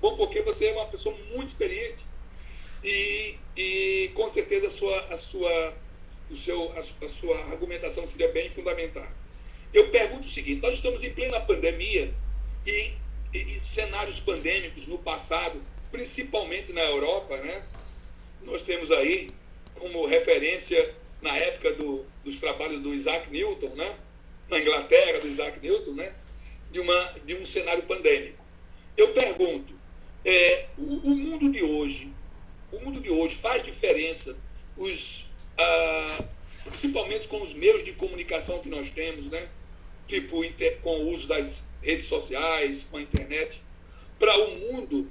Bom, porque você é uma pessoa muito experiente e, e com certeza a sua, a sua, o seu, a, a sua argumentação seria bem fundamentada. Eu pergunto o seguinte: nós estamos em plena pandemia e, e, e cenários pandêmicos no passado, principalmente na Europa, né? Nós temos aí como referência na época do, dos trabalhos do Isaac Newton, né? Na Inglaterra, do Isaac Newton, né? De, uma, de um cenário pandêmico. Eu pergunto, é, o, o mundo de hoje, o mundo de hoje faz diferença, os, ah, principalmente com os meios de comunicação que nós temos, né? tipo inter, com o uso das redes sociais, com a internet, para o mundo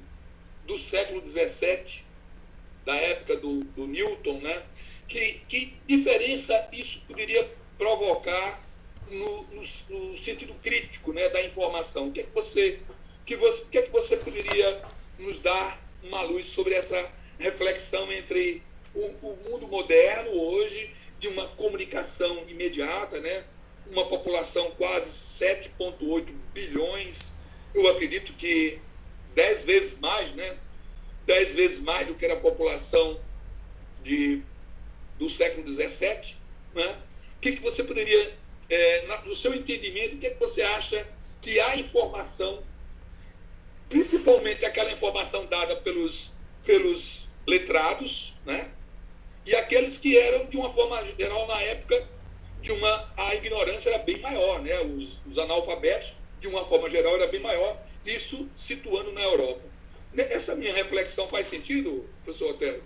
do século XVII, da época do, do Newton, né? Que, que diferença isso poderia provocar no, no, no, sentido crítico né, da informação? O que é que você, que você, que é que você poderia nos dar uma luz sobre essa reflexão entre o, o mundo moderno hoje de uma comunicação imediata, né? uma população quase 7,8 bilhões, eu acredito que 10 vezes mais, né? 10 vezes mais do que era a população de, do século 17, né? O que, que você poderia, é, no seu entendimento, o que, que você acha que a informação, principalmente aquela informação dada pelos, pelos letrados, né? E aqueles que eram, de uma forma geral, na época, de uma a ignorância era bem maior, né? Os, os, analfabetos, de uma forma geral, era bem maior, isso situando na Europa. Essa minha reflexão faz sentido, professor Otero?